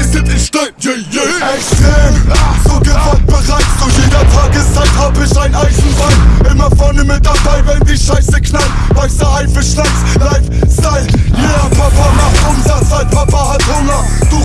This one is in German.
weiß in Stein, yeah, yeah. Extrem, so gewaltbereit, zu jeder Tageszeit hab ich ein Eisenbein. Immer vorne mit dabei, wenn die Scheiße knallt Weißer Haifischschlanz,